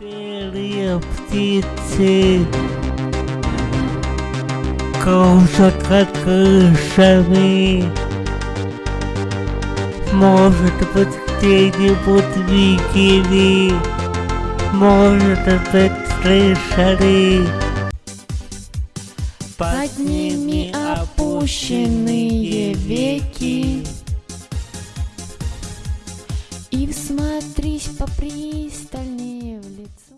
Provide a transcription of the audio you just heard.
Белые птицы кружат над крышами. Может быть, где-нибудь видели, может быть, слышали. Под ними опущенные веки. И всмотрись попристальнее.